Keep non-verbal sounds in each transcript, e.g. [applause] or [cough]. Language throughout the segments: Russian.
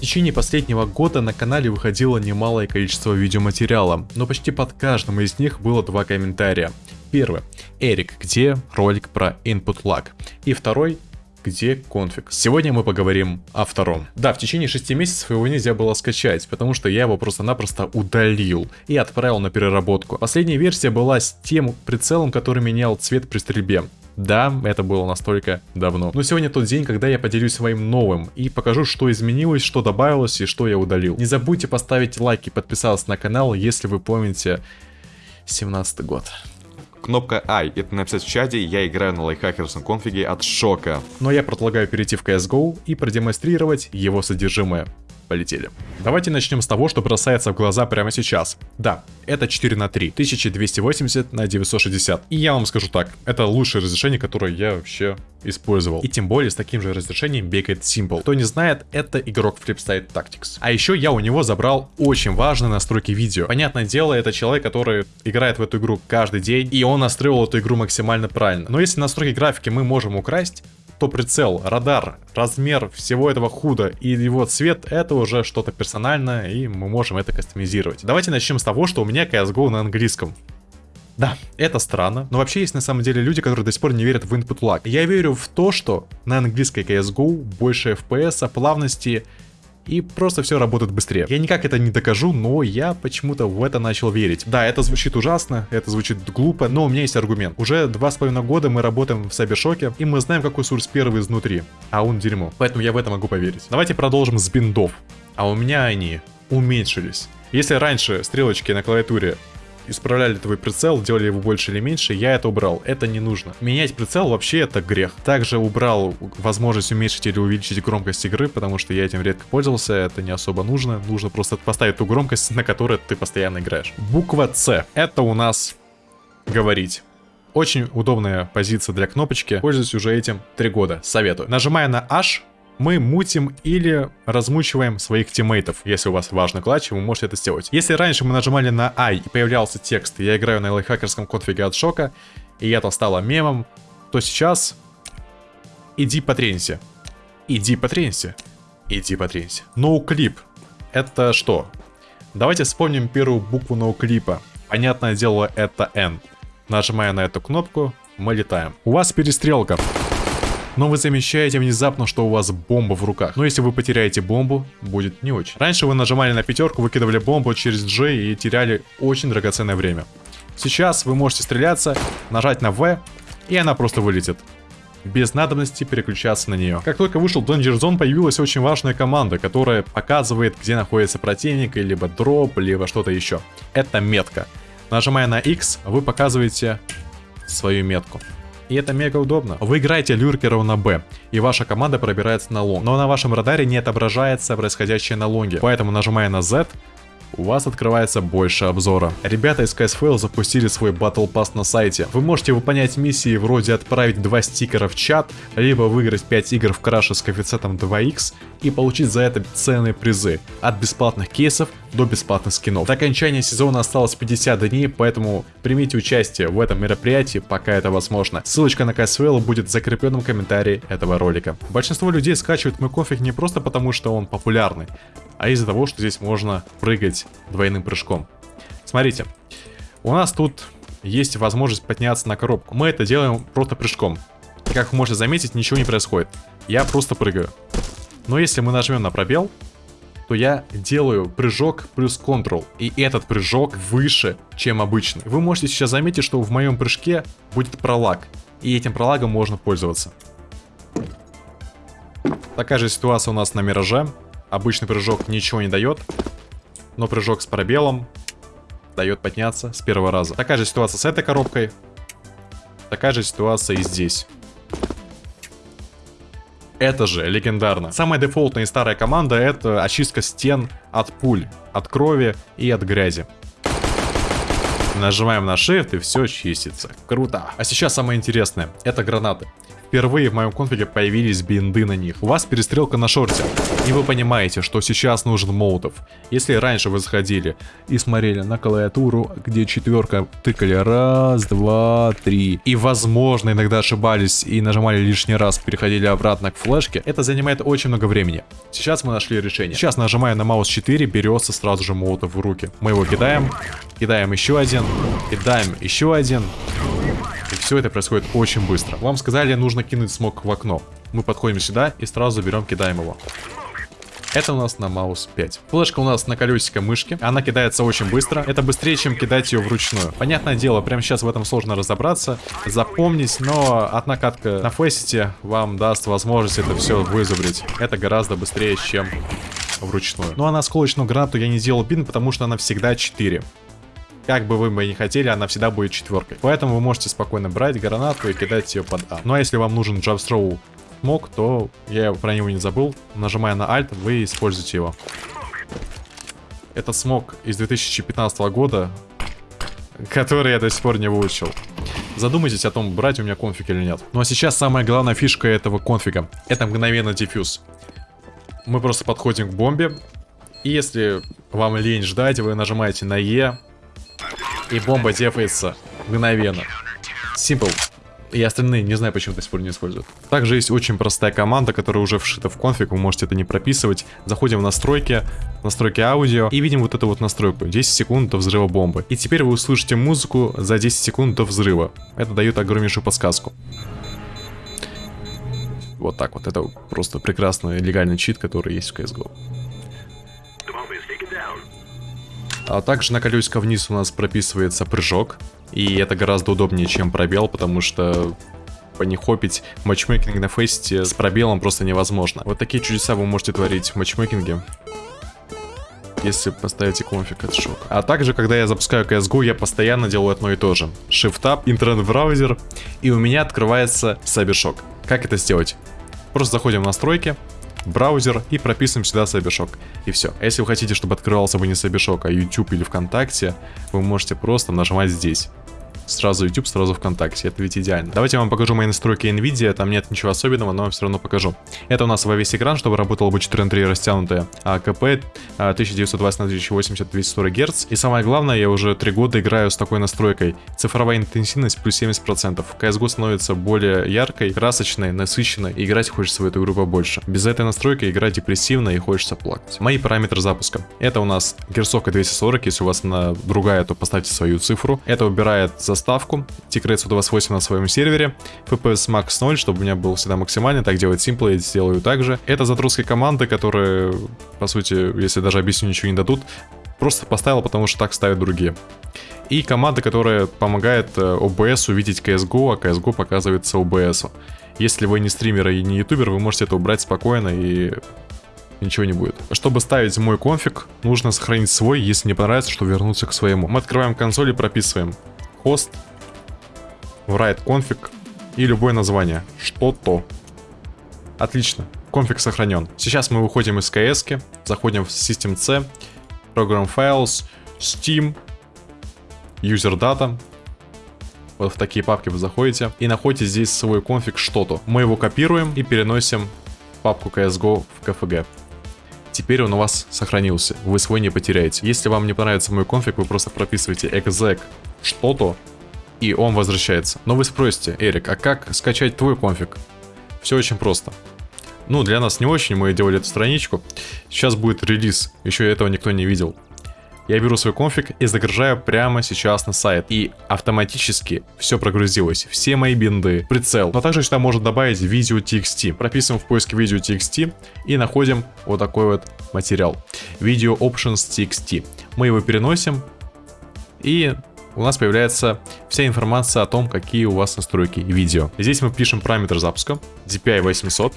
В течение последнего года на канале выходило немалое количество видеоматериала, но почти под каждым из них было два комментария. Первый. Эрик, где ролик про input lag? И второй где конфиг. Сегодня мы поговорим о втором. Да, в течение 6 месяцев его нельзя было скачать, потому что я его просто-напросто удалил и отправил на переработку. Последняя версия была с тем прицелом, который менял цвет при стрельбе. Да, это было настолько давно. Но сегодня тот день, когда я поделюсь своим новым и покажу, что изменилось, что добавилось и что я удалил. Не забудьте поставить лайк и подписаться на канал, если вы помните 17 год. Кнопка I, это написать в чате, я играю на лайфхакерском конфиге от шока. Но я предлагаю перейти в CSGO и продемонстрировать его содержимое полетели. Давайте начнем с того, что бросается в глаза прямо сейчас. Да, это 4 на 3, 1280 на 960. И я вам скажу так, это лучшее разрешение, которое я вообще использовал. И тем более с таким же разрешением бегает Simple. Кто не знает, это игрок Flipside Tactics. А еще я у него забрал очень важные настройки видео. Понятное дело, это человек, который играет в эту игру каждый день, и он настроил эту игру максимально правильно. Но если настройки графики мы можем украсть, то прицел, радар, размер всего этого худа и его цвет это уже что-то персональное и мы можем это кастомизировать. Давайте начнем с того, что у меня CSGO на английском. Да, это странно, но вообще есть на самом деле люди, которые до сих пор не верят в input lag. Я верю в то, что на английской CSGO больше FPS, плавности и просто все работает быстрее. Я никак это не докажу, но я почему-то в это начал верить. Да, это звучит ужасно, это звучит глупо, но у меня есть аргумент. Уже два с половиной года мы работаем в Сайбершоке, и мы знаем, какой сурс первый изнутри, а он дерьмо. Поэтому я в это могу поверить. Давайте продолжим с биндов. А у меня они уменьшились. Если раньше стрелочки на клавиатуре исправляли твой прицел, делали его больше или меньше, я это убрал. Это не нужно. Менять прицел вообще это грех. Также убрал возможность уменьшить или увеличить громкость игры, потому что я этим редко пользовался, это не особо нужно. Нужно просто поставить ту громкость, [laughs] на которой ты постоянно играешь. Буква С. Это у нас говорить. Очень удобная позиция для кнопочки. Пользуюсь уже этим три года. Советую. Нажимая на H, мы мутим или размучиваем своих тиммейтов. Если у вас важный клатч, вы можете это сделать. Если раньше мы нажимали на I и появлялся текст «Я играю на лайфхакерском конфиге от шока», и это стало мемом, то сейчас иди потренься. Иди потренься. Иди потренься. Ноуклип. Это что? Давайте вспомним первую букву ноуклипа. Понятное дело, это N. Нажимая на эту кнопку, мы летаем. У вас перестрелка но вы замечаете внезапно, что у вас бомба в руках. Но если вы потеряете бомбу, будет не очень. Раньше вы нажимали на пятерку, выкидывали бомбу через G и теряли очень драгоценное время. Сейчас вы можете стреляться, нажать на V, и она просто вылетит без надобности переключаться на нее. Как только вышел Danger Zone, появилась очень важная команда, которая показывает, где находится противник, либо дроп, либо что-то еще. Это метка. Нажимая на X, вы показываете свою метку и это мега удобно. Вы играете люркеров на Б, и ваша команда пробирается на лонг, но на вашем радаре не отображается происходящее на лонге, поэтому нажимая на Z, у вас открывается больше обзора. Ребята из CSFL запустили свой Battle Pass на сайте. Вы можете выполнять миссии вроде отправить два стикера в чат, либо выиграть 5 игр в краше с коэффициентом 2х и получить за это ценные призы. От бесплатных кейсов до бесплатных скинов. До окончания сезона осталось 50 дней, поэтому примите участие в этом мероприятии, пока это возможно. Ссылочка на CSFL будет в закрепленном комментарии этого ролика. Большинство людей скачивают мой конфиг не просто потому, что он популярный, а из-за того, что здесь можно прыгать двойным прыжком. Смотрите, у нас тут есть возможность подняться на коробку. Мы это делаем просто прыжком. Как вы можете заметить, ничего не происходит. Я просто прыгаю. Но если мы нажмем на пробел, то я делаю прыжок плюс Ctrl. И этот прыжок выше, чем обычный. Вы можете сейчас заметить, что в моем прыжке будет пролаг. И этим пролагом можно пользоваться. Такая же ситуация у нас на Мираже. Обычный прыжок ничего не дает, но прыжок с пробелом дает подняться с первого раза. Такая же ситуация с этой коробкой, такая же ситуация и здесь. Это же легендарно. Самая дефолтная и старая команда это очистка стен от пуль, от крови и от грязи. Нажимаем на Shift и все чистится. Круто. А сейчас самое интересное. Это гранаты. Впервые в моем конфиге появились бинды на них. У вас перестрелка на шорте. И вы понимаете, что сейчас нужен молотов. Если раньше вы заходили и смотрели на клавиатуру, где четверка тыкали раз, два, три. И возможно иногда ошибались и нажимали лишний раз, переходили обратно к флешке. Это занимает очень много времени. Сейчас мы нашли решение. Сейчас нажимая на маус 4, берется сразу же молотов в руки. Мы его кидаем, кидаем еще один, кидаем еще один. И все это происходит очень быстро. Вам сказали, нужно кинуть смог в окно. Мы подходим сюда и сразу берем, кидаем его. Это у нас на маус 5. Флешка у нас на колесико мышки. Она кидается очень быстро. Это быстрее, чем кидать ее вручную. Понятное дело, прямо сейчас в этом сложно разобраться, запомнить, но одна катка на фейсите вам даст возможность это все вызубрить. Это гораздо быстрее, чем вручную. Ну а на осколочную гранату я не делал бин, потому что она всегда 4 как бы вы бы не хотели, она всегда будет четверкой. Поэтому вы можете спокойно брать гранату и кидать ее под А. Ну а если вам нужен джабстроу мог, то я про него не забыл. Нажимая на Alt, вы используете его. Это смог из 2015 года, который я до сих пор не выучил. Задумайтесь о том, брать у меня конфиг или нет. Ну а сейчас самая главная фишка этого конфига. Это мгновенно дефьюз. Мы просто подходим к бомбе. И если вам лень ждать, вы нажимаете на Е, и бомба дефается мгновенно. Simple. И остальные не знаю, почему до сих пор не используют. Также есть очень простая команда, которая уже вшита в конфиг, вы можете это не прописывать. Заходим в настройки, настройки аудио и видим вот эту вот настройку. 10 секунд до взрыва бомбы. И теперь вы услышите музыку за 10 секунд до взрыва. Это дает огромнейшую подсказку. Вот так вот. Это просто прекрасный легальный чит, который есть в CSGO. А также на колесико вниз у нас прописывается прыжок. И это гораздо удобнее, чем пробел, потому что понихопить матчмейкинг на фейсте с пробелом просто невозможно. Вот такие чудеса вы можете творить в матчмейкинге. Если поставите конфиг, это шок. А также, когда я запускаю CSGO, я постоянно делаю одно и то же. Shift-Tab, интернет-браузер, и у меня открывается Cybershock. Как это сделать? Просто заходим в настройки, браузер и прописываем сюда Cybershock. И все. А если вы хотите, чтобы открывался бы не Cybershock, а YouTube или ВКонтакте, вы можете просто нажимать здесь сразу YouTube, сразу ВКонтакте. Это ведь идеально. Давайте я вам покажу мои настройки NVIDIA. Там нет ничего особенного, но все равно покажу. Это у нас во весь экран, чтобы работало бы 4 на 3 растянутое. А КП 1920 на 1080 240 Гц. И самое главное, я уже 3 года играю с такой настройкой. Цифровая интенсивность плюс 70%. CSGO становится более яркой, красочной, насыщенной. И играть хочется в эту игру побольше. Без этой настройки игра депрессивная и хочется плакать. Мои параметры запуска. Это у нас герцовка 240. Если у вас на другая, то поставьте свою цифру. Это убирает за заставку, Tigrate 128 на своем сервере, FPS max 0, чтобы у меня был всегда максимальный, так делать Simple, я сделаю также. Это задротские команды, которые, по сути, если даже объясню, ничего не дадут, просто поставил, потому что так ставят другие. И команда, которая помогает OBS э, увидеть CSGO, а CSGO показывается OBS. Если вы не стример и не ютубер, вы можете это убрать спокойно и ничего не будет. Чтобы ставить мой конфиг, нужно сохранить свой, если не понравится, что вернуться к своему. Мы открываем консоль и прописываем host, write config и любое название. Что-то. Отлично. Конфиг сохранен. Сейчас мы выходим из КС, заходим в System C, Program Files, Steam, User Data. Вот в такие папки вы заходите и находите здесь свой конфиг что-то. Мы его копируем и переносим в папку CSGO в KFG. Теперь он у вас сохранился, вы свой не потеряете. Если вам не понравится мой конфиг, вы просто прописываете exec что-то, и он возвращается. Но вы спросите, Эрик, а как скачать твой конфиг? Все очень просто. Ну, для нас не очень, мы делали эту страничку. Сейчас будет релиз, еще этого никто не видел. Я беру свой конфиг и загружаю прямо сейчас на сайт. И автоматически все прогрузилось. Все мои бинды, прицел. Но также сюда можно добавить видео TXT. Прописываем в поиске видео TXT и находим вот такой вот материал. Video Options TXT. Мы его переносим и у нас появляется вся информация о том, какие у вас настройки видео. Здесь мы пишем параметр запуска, DPI 800,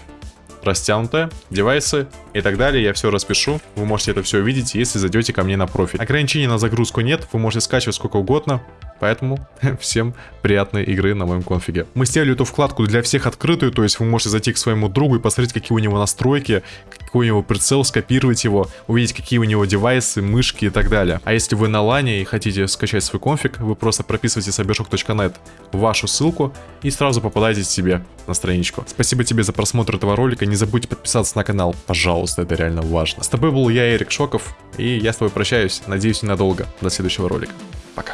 растянутая, девайсы и так далее. Я все распишу. Вы можете это все увидеть, если зайдете ко мне на профиль. Ограничений на загрузку нет, вы можете скачивать сколько угодно. Поэтому [laughs] всем приятной игры на моем конфиге. Мы сделали эту вкладку для всех открытую, то есть вы можете зайти к своему другу и посмотреть, какие у него настройки, какой у него прицел, скопировать его, увидеть, какие у него девайсы, мышки и так далее. А если вы на лане и хотите скачать свой конфиг, вы просто прописываете cybershop.net вашу ссылку и сразу попадаете себе на страничку. Спасибо тебе за просмотр этого ролика, не забудь подписаться на канал, пожалуйста, это реально важно. С тобой был я, Эрик Шоков, и я с тобой прощаюсь, надеюсь, ненадолго. До следующего ролика. Пока.